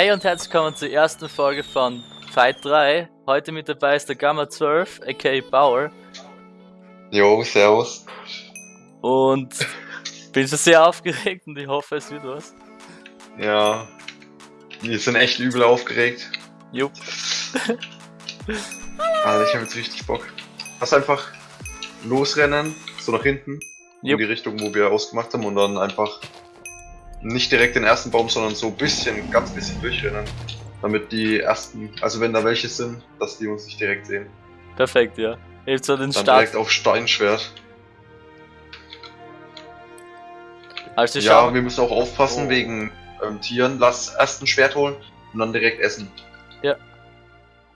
Hey und herzlich willkommen zur ersten Folge von Fight 3. Heute mit dabei ist der Gamma 12, aka Bauer. Jo, servus. Und bin schon sehr aufgeregt und ich hoffe, es wird was. Ja, wir sind echt übel aufgeregt. Jupp. Alter, ich habe jetzt richtig Bock. Lass einfach losrennen, so nach hinten, in Jupp. die Richtung, wo wir ausgemacht haben und dann einfach nicht direkt den ersten Baum, sondern so ein bisschen, ganz bisschen durchrennen. Damit die ersten, also wenn da welche sind, dass die uns nicht direkt sehen. Perfekt, ja. Hilft so den Dann Start. direkt auf Steinschwert. Also Ja, schau, wir müssen auch aufpassen Oh. wegen ähm, Tieren. Lass erst ein Schwert holen und dann direkt essen.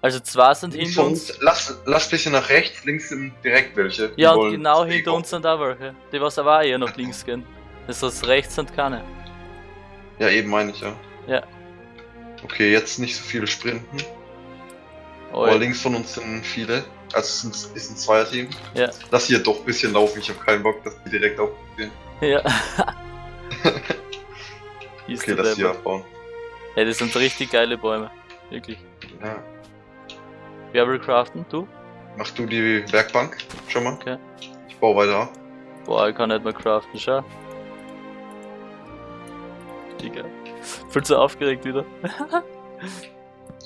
also zwei sind hinter uns. lass, lass bisschen nach rechts, links sind direkt welche. Ja, und genau hinter uns sind auch welche. Die was aber auch eher nach links gehen. Das heißt, rechts sind keine. Ja, eben meine ich ja. Ja. Okay, jetzt nicht so viele Sprinten. Oh, Aber links von uns sind viele. Also es ist ein, ist ein Zweierteam. Ja. Lass hier doch ein bisschen laufen. Ich habe keinen Bock, dass die direkt aufgehen. Ja. Okay, lass Deppert. abbauen. Ey, das sind richtig geile Bäume. Wirklich. Ja. Wer will craften? Du? Mach du die Werkbank schon mal. Okay. Ich baue weiter ab. Boah, ich kann nicht mehr craften, schau. Digga. Viel zu aufgeregt wieder.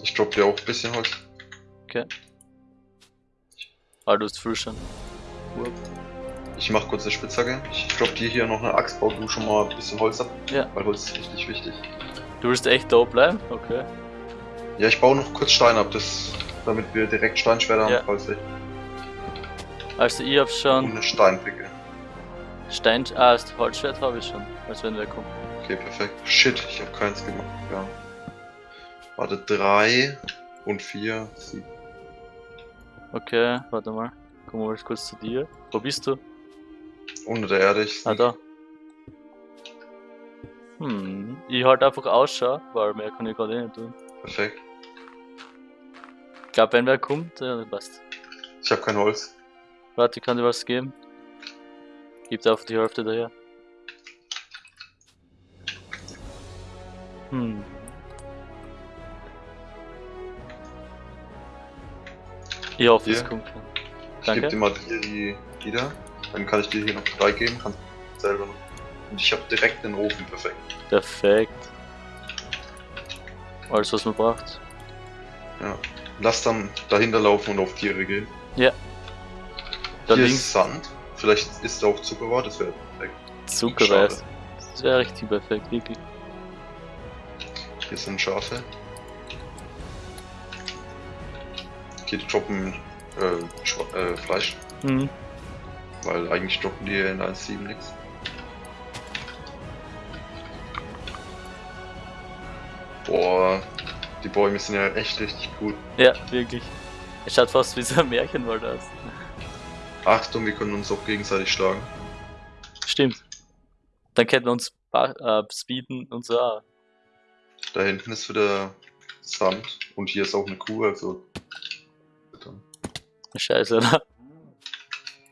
Ich droppe dir auch ein bisschen Holz. Ah, du hast viel schon. Ich mach kurz eine Spitzhacke. Ich droppe dir hier noch eine Axt. Bau du schon mal ein bisschen Holz ab. Ja. Weil Holz ist richtig wichtig. Du willst echt da bleiben? Okay. Ja, ich baue noch kurz Stein ab, das, damit wir direkt Steinschwerter haben, Ja. falls ich. Also ich hab Und schon eine Steinpicke. Stein... Ah, das Holzschwert habe ich schon. Als wenn wer kommt. Okay, perfekt. Shit, ich habe keins gemacht. Ja. Warte, drei und vier. sieben. Okay, warte mal. Komm mal kurz zu dir. Wo bist du? Unter der Erde. Ich Ah, da. Hm. Ich halt einfach Ausschau, weil mehr kann ich gerade eh nicht tun. Perfekt. Ich glaube, wenn wer kommt, ja, passt. Ich habe kein Holz. Warte, ich kann dir was geben. Gib dir auf die Hälfte daher. Hm. Hoffe, es Hier. kommt. Ich gebe dir mal hier die, da. Dann kann ich dir hier noch drei geben. Kannst du selber noch. Und ich habe direkt den Ofen. Perfekt. Perfekt. Alles, was man braucht. Ja. Lass dann dahinter laufen und auf Tiere gehen. Da hier links ist Sand. Vielleicht ist da auch Zuckerrohr. Das wäre perfekt. Zuckerreis. Das wäre richtig perfekt, wirklich. Hier sind Schafe. Okay, die droppen äh, äh, Fleisch. Mhm. Weil eigentlich droppen die in 1.7 nichts. Boah, die Bäume sind ja echt richtig gut. Ja, wirklich. Es schaut fast wie so ein Märchenwald aus. Achtung, wir können uns auch gegenseitig schlagen. Stimmt. Dann könnten wir uns äh, speeden und so. auch. Da hinten ist wieder Sand und hier ist auch eine Kuh, also. Scheiße, oder?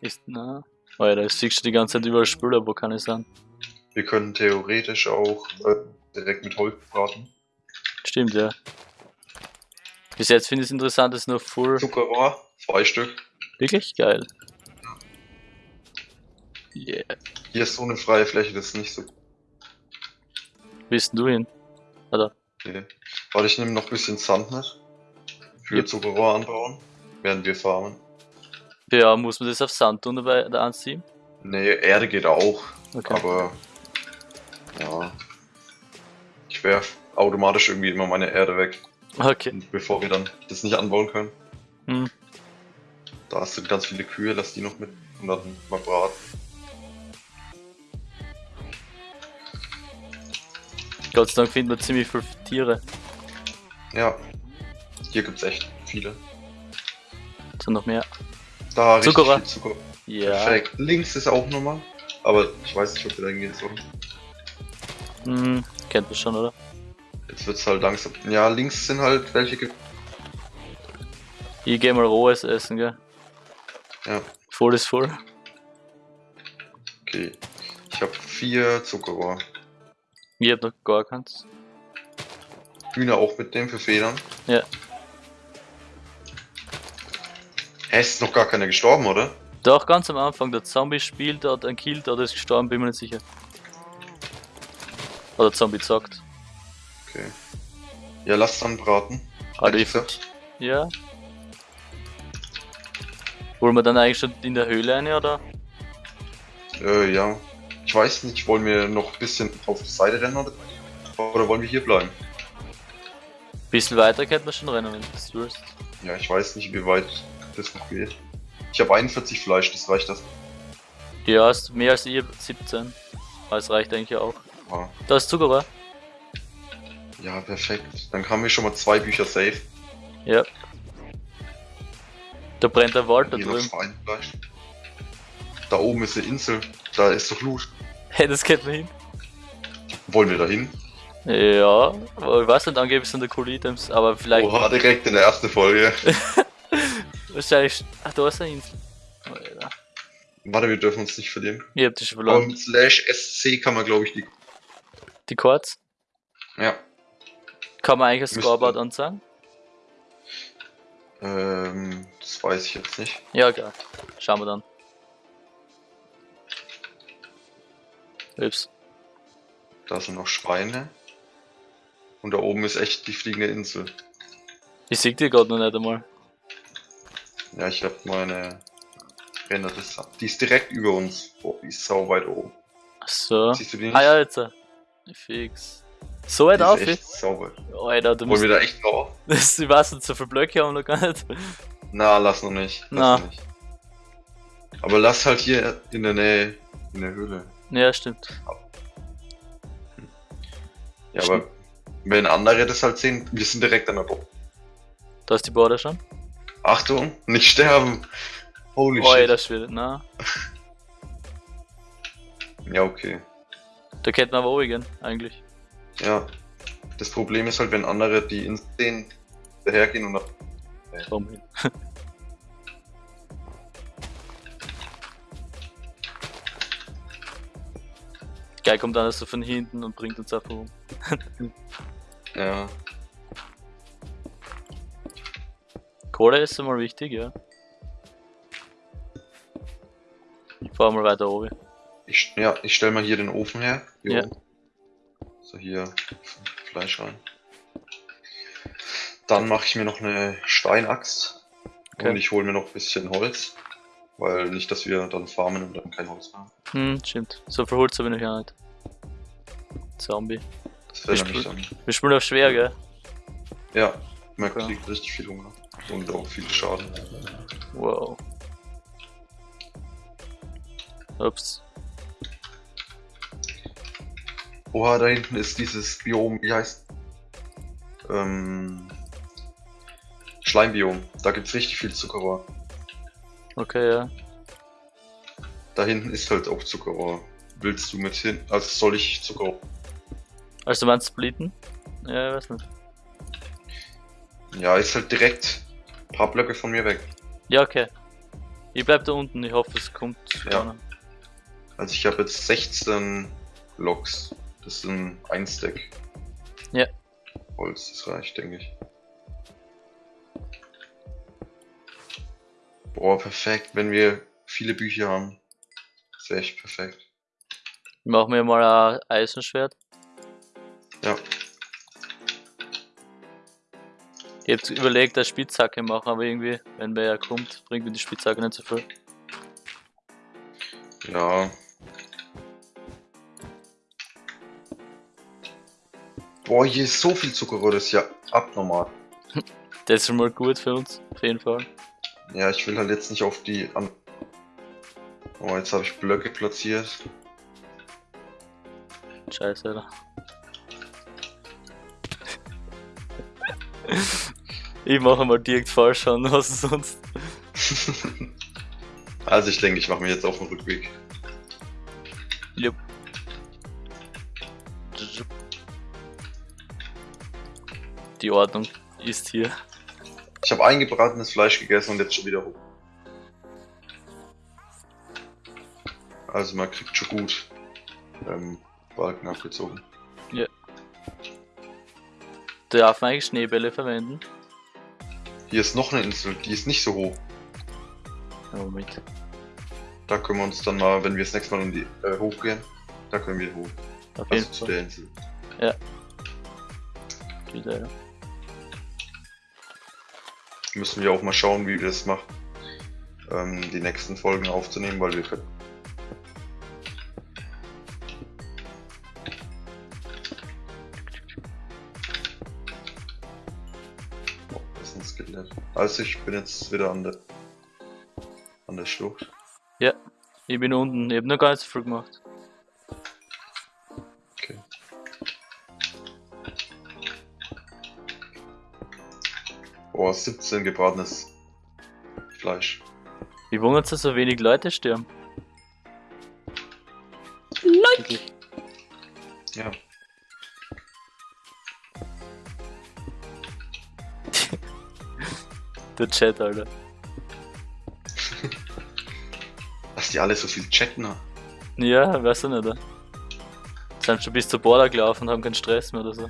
Ist, na. Oh ja, da siehst du die ganze Zeit überall Spüler, wo kann ich sein? Wir können theoretisch auch äh, direkt mit Holz braten. Stimmt, ja. Bis jetzt finde ich es interessant, dass nur Full. Zuckerrohr, zwei Stück. Wirklich geil. Yeah. Hier ist so eine freie Fläche, das ist nicht so. Wo bist denn du hin? Okay. Warte, ich nehme noch ein bisschen Sand mit. Für Yep. Zuckerrohr anbauen, während wir farmen. Ja, muss man das auf Sand tun dabei da anziehen? Nee, Erde geht auch, Okay. aber ja. Ich werf automatisch irgendwie immer meine Erde weg, Okay. bevor wir dann das nicht anbauen können. Hm. Da sind ganz viele Kühe, lass die noch mit und dann mal braten. Gott sei Dank finden wir ziemlich viele Tiere. Ja. Hier gibt's echt viele. Sind noch mehr. Da richtig Zuckerrohr. viel Zucker. Ja. Perfekt. Links ist auch nochmal. Aber ich weiß nicht, ob wir da hingehen sollen. Hm, kennt man schon, oder? Jetzt wird's halt langsam. Ja, links sind halt welche. ge- Ich geh mal rohes essen, gell? Ja, Voll ist voll. okay. Ich habe vier Zuckerrohr. Ich hab noch gar keins. Hühner auch mitnehmen für Federn? Ja. Hä, ist noch gar keiner gestorben, oder? Doch, ganz am Anfang, der Zombie spielt, hat einen killt oder ist gestorben, bin mir nicht sicher. Oder Zombie zockt. Okay. Ja, lass dann braten. Also ich, ja. Wollen wir dann eigentlich schon in der Höhle eine oder? Äh, ja. Ich weiß nicht, wollen wir noch ein bisschen auf die Seite rennen oder, oder wollen wir hier bleiben? Bisschen weiter könnte man schon rennen, wenn du das willst. Ja, ich weiß nicht, wie weit das noch geht. Ich habe 41 Fleisch, das reicht das. Ja, hast mehr als ihr 17. Aber es reicht eigentlich auch. Ah, Da ist Zuckerrohr. ja, perfekt. Dann haben wir schon mal zwei Bücher safe. Ja. Da brennt der Wald da drüben. Da oben ist eine Insel, da ist doch Loot. Hey, das geht mir hin. Wollen wir da hin? Ja, ich weiß nicht, angeblich sind da coole Items, aber vielleicht. Oha, direkt in der ersten Folge. Wahrscheinlich. Ach, da ist eine Insel. Alter. Warte, wir dürfen uns nicht verlieren. Ihr habt Aber verloren. mit Slash SC kann man, glaube ich, die. Die Chords. Ja. Kann man eigentlich ein Scoreboard anzeigen? Ähm, das weiß ich jetzt nicht. Ja, geil. Schauen wir dann. Ups. Da sind noch Schweine. Und da oben ist echt die fliegende Insel. Ich sehe die gerade noch nicht einmal. Ja, ich habe meine Ränder das. Die ist direkt über uns. Boah, die ist sau weit oben. Ach so. Siehst du die nicht? Ah ja, jetzt. Fix. So weit auf? echt sau weit. Alter, du Wollen wir da echt drauf? Das, ich weiß nicht, so viele Blöcke haben wir noch gar nicht. Na, lass noch nicht. Lass Na. noch nicht. Aber lass halt hier in der Nähe, in der Höhle. Ja, stimmt. Ja, aber wenn andere das halt sehen, wir sind direkt an der Bock. Da ist die Border schon. Achtung, nicht sterben! Holy ey, shit. das wird. Na, Ja, okay. da könnte man aber oben gehen, eigentlich. Ja. Das Problem ist halt, wenn andere die ins sehen, dahergehen und dann Komm hin. Geil kommt dann so von hinten und bringt uns einfach um. Ja. Kohle ist immer wichtig, ja. Ich fahr mal weiter oben. Ich, ja, ich stell mal hier den Ofen her. Hier Ja. oben. So, hier Fleisch rein. Dann mache ich mir noch eine Steinaxt. Okay. Und ich hole mir noch ein bisschen Holz. Weil nicht, dass wir dann farmen und dann kein Holz haben. Hm, stimmt. So viel Holz habe ich gar nicht. Zombie. Das wäre Ich nämlich dann. Wir spielen auf schwer, gell? Ja, man Okay. kriegt richtig viel Hunger. Und auch viel Schaden. Wow. Ups. Oha, da hinten ist dieses Biom, wie heißt? Ähm. Schleimbiom. Da gibt's richtig viel Zuckerrohr. Okay, ja. Da hinten ist halt auch Zuckerrohr. Willst du mit hin? Also soll ich Zuckerrohr? Also du meinst splitten? Ja, ich weiß nicht. Ja, ist halt direkt ein paar Blöcke von mir weg. Ja, okay. Ich bleib da unten, ich hoffe es kommt. Ja. vorne. Also ich habe jetzt 16 Loks. Das sind ein Stack. Ja. Holz, das reicht, denke ich. Boah, perfekt, wenn wir viele Bücher haben. Das wäre echt perfekt. Ich mach mir mal ein Eisenschwert. Ja. Ich hab überlegt, eine Spitzhacke machen, aber irgendwie, wenn wer kommt, bringt mir die Spitzhacke nicht so viel. Ja. Boah, hier ist so viel Zuckerrohr, das ist ja abnormal. Das ist schon mal gut für uns, auf jeden Fall. Ja, ich will halt jetzt nicht auf die an. Oh, jetzt habe ich Blöcke platziert. Scheiße, Alter. ich mache mal direkt falsch an, was sonst? also ich denke, ich mache mir jetzt auf den Rückweg. Jupp. Die Ordnung ist hier. Ich habe eingebratenes Fleisch gegessen und jetzt schon wieder hoch. Also man kriegt schon gut ähm, Balken abgezogen. Ja. Darf man eigentlich Schneebälle verwenden? Hier ist noch eine Insel, die ist nicht so hoch. Ja, Moment. Da können wir uns dann mal, wenn wir das nächste Mal um die, äh, hochgehen, da können wir hoch. Auf Also zu der Insel. Wieder, ja. Müssen wir auch mal schauen, wie wir das machen, ähm, die nächsten Folgen aufzunehmen, weil wir Also ich bin jetzt wieder an der an der Schlucht. Ich bin unten, ich hab noch gar nicht so viel gemacht. Okay. Oh, 17 gebratenes Fleisch. Wie wundert dass so wenig Leute sterben? Der Chat, Alter. Dass die alle so viel chatten. ne? Ja, weiß ich nicht. Sind schon bis zur Border gelaufen und haben keinen Stress mehr oder so.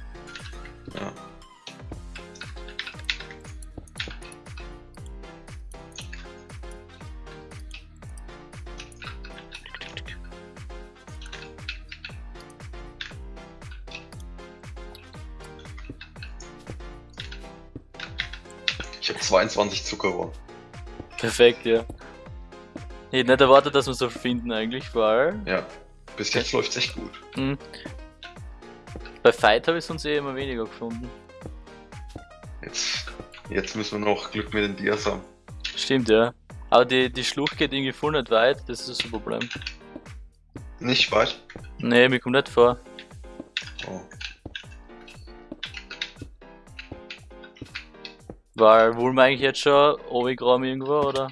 Ich habe 22 Zuckerrohr. Perfekt, ja. Ich hätte nicht erwartet, dass wir so finden eigentlich, weil Ja. Bis jetzt läuft's echt gut. hm, bei Fight habe ich sonst eh immer weniger gefunden. Jetzt, jetzt müssen wir noch Glück mit den Dias haben. Stimmt, ja. Aber die, die Schlucht geht irgendwie voll nicht weit, das ist das Problem. Nicht weit? Nee, mir kommt nicht vor. Oh. Weil, wollen wir eigentlich jetzt schon Obigraum irgendwo, oder?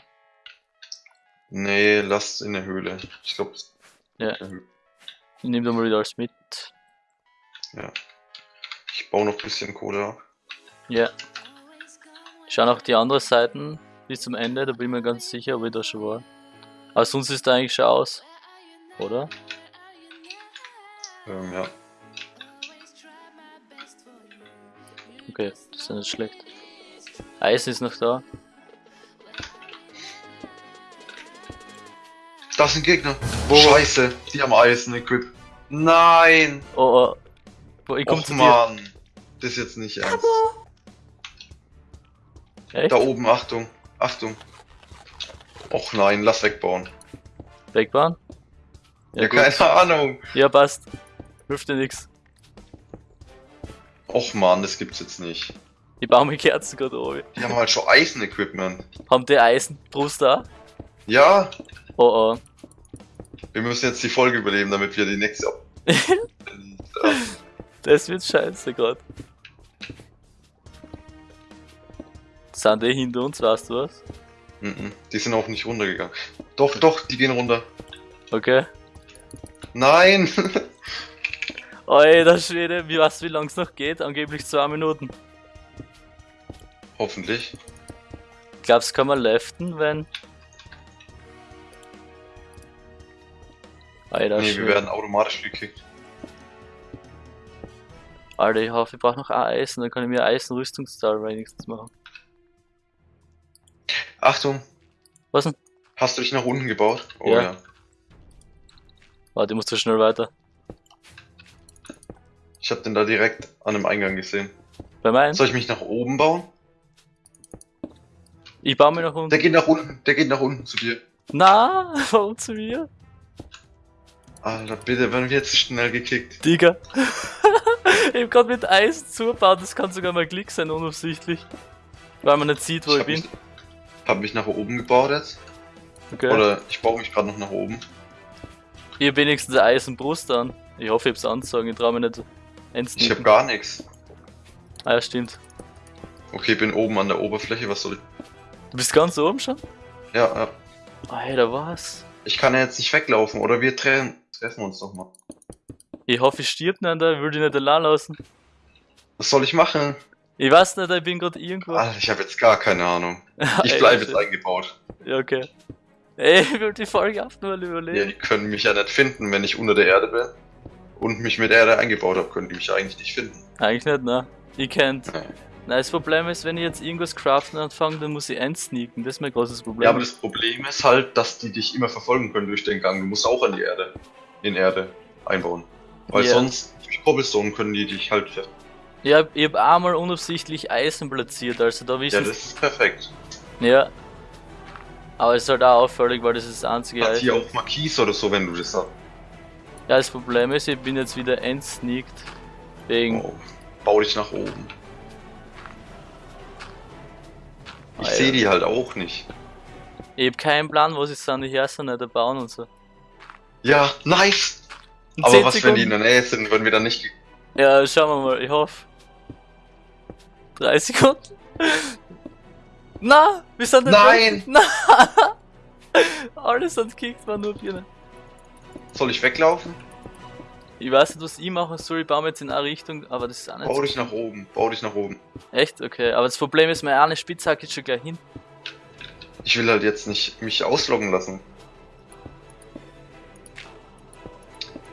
Nee, lasst in der Höhle. Ich glaube. Ja. Ich nehme da mal wieder alles mit. Ich baue noch ein bisschen Kohle ab. Ja. Ich schau noch die anderen Seiten bis zum Ende, da bin ich mir ganz sicher, ob ich da schon war. Aber sonst ist da eigentlich schon aus. Oder? Ähm, ja. Okay, das ist ja nicht schlecht. Eisen ist noch da. Das sind Gegner. Scheiße, die haben Eisen Equip. Nein! Oh, oh. Wo, ich komm Och zu dir. Mann. Das ist jetzt nicht ernst. Echt? Da oben, Achtung. Achtung. Och nein, lass wegbauen. Wegbauen? Ja, gut. keine Ahnung. Ja, passt. Hilft dir nix. Och Mann, das gibt's jetzt nicht. Ich baue mir Kerzen gerade oben. Die haben halt schon Eisen-Equipment. Haben die Eisenbrust da? Ja, Oh oh. wir müssen jetzt die Folge überleben, damit wir die nächste. Das wird scheiße gerade. Sind die hinter uns, weißt du was? Mhm, die sind auch nicht runtergegangen. Doch, doch, die gehen runter. Okay. Nein! Alter Schwede, wie weißt du, wie lang es noch geht? Angeblich zwei Minuten. Hoffentlich. Glaubst kann man leften, wenn. Alter, nee, wir werden automatisch gekickt. Alter, ich hoffe, ich brauche noch ein Eisen, dann kann ich mir Eisenrüstungszahl wenigstens machen. Achtung, Was denn? hast du dich nach unten gebaut? Oh Ja. ja. Warte, ich muss zu schnell weiter. Ich hab den da direkt an dem Eingang gesehen. Bei meinen? Soll ich mich nach oben bauen? Ich baue mir noch unten. Der geht nach unten, der geht nach unten zu dir. Na, warum zu mir? Alter, bitte, werden wir jetzt schnell gekickt. Digga. ich hab grad mit Eisen zugebaut, das kann sogar mal Klick sein, unabsichtlich. Weil man nicht sieht, wo ich, hab bin. mich, hab mich nach oben gebaut jetzt. Okay. Oder ich baue mich gerade noch nach oben. Ich hab wenigstens eine Eisenbrust an. Ich hoffe, ich hab's anzogen, ich trau mir nicht ins Ich hab gar nichts. Ah ja, stimmt. Okay, bin oben an der Oberfläche, was soll ich? Du bist ganz oben schon? Ja, ja. Alter, was? Ich kann ja jetzt nicht weglaufen, oder wir treffen, treffen uns doch mal. Ich hoffe, ich stirb nicht, Alter. ich will dich nicht allein lassen. Was soll ich machen? Ich weiß nicht, ich bin gerade irgendwo. Alter, ich habe jetzt gar keine Ahnung. Ich bleibe jetzt eingebaut. Ja, okay. Ey, ich will die Folge auch nur Ja, überleben. die können mich ja nicht finden, wenn ich unter der Erde bin. und mich mit Erde eingebaut habe, können die mich eigentlich nicht finden. Eigentlich nicht, ne? Ich kennt. Na, das Problem ist, wenn ich jetzt irgendwas craften anfange, dann muss ich einsneaken. Das ist mein großes Problem. Ja, aber das Problem ist halt, dass die dich immer verfolgen können durch den Gang. Du musst auch an die Erde, in Erde einbauen. Weil Ja. sonst, durch Cobblestone können die dich halt ver ich hab, einmal unabsichtlich Eisen platziert, also da Ja, wissen das ist perfekt. Ja. Aber es ist halt auch auffällig, weil das ist das einzige Hat hier auch Marquis oder so, wenn du das hast. Ja, das Problem ist, ich bin jetzt wieder entsneakt. Wegen. Oh, bau dich nach oben. Ich sehe die halt auch nicht. Ich hab keinen Plan, wo sie sind, ich höre sie nicht bauen und so. Ja, nice! In Aber 10 was, wenn die in Sekunden- der Nähe sind, wenn wir dann nicht... Ja, schauen wir mal, ich hoffe. 3 Sekunden. Na, wir sind Nein! weg. Na! Alles sind gekickt, war nur Birne. Soll ich weglaufen? Ich weiß nicht, was ich machen soll, ich baue mir jetzt in eine Richtung, aber das ist auch nicht Bau so dich nach oben, bau dich nach oben. Echt? Okay, aber das Problem ist, meine eine Spitzhacke ist schon gleich hin. Ich will halt jetzt nicht mich ausloggen lassen.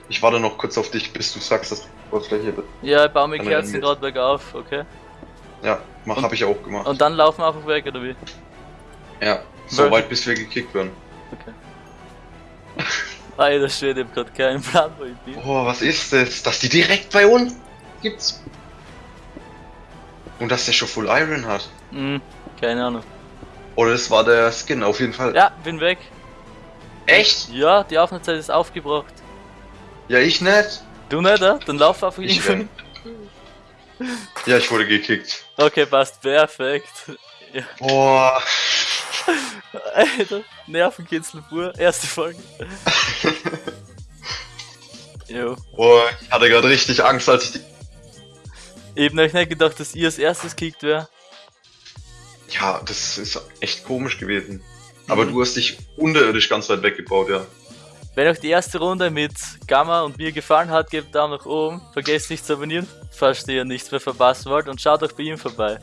Ich warte noch kurz auf dich, bis du sagst, dass du Oberfläche bist. Ja, ich baue mir er Kerzen gerade bergauf, okay? Ja, mach, Und- hab ich auch gemacht. Und dann laufen wir einfach weg, oder wie? ja, so Wel- weit bis wir gekickt werden. Okay. Alter Schwede, ich hab grad keinen Plan, wo ich bin. Boah, was ist das? Dass die direkt bei uns gibt's. Und dass der schon Full Iron hat. Hm, keine Ahnung. Oder das war der Skin, auf jeden Fall. Ja, bin weg. Echt? Ja, die Aufnahmezeit ist aufgebraucht. Ja, ich nicht. Du nicht, äh? Dann lauf einfach Ich irgendwo wenn. Ja, ich wurde gekickt. Okay, passt, perfekt. Ja, Boah. Alter, Nervenkitzel pur, erste Folge. Jo. Boah, ich hatte gerade richtig Angst, als ich die. Ich hab euch nicht gedacht, dass ihr als erstes kickt wär. Ja, das ist echt komisch gewesen. Aber Mhm. du hast dich unterirdisch ganz weit weggebaut, ja. Wenn euch die erste Runde mit Gamma und mir gefallen hat, gebt Daumen nach oben. Vergesst nicht zu abonnieren, falls ihr nichts mehr verpassen wollt und schaut auch bei ihm vorbei.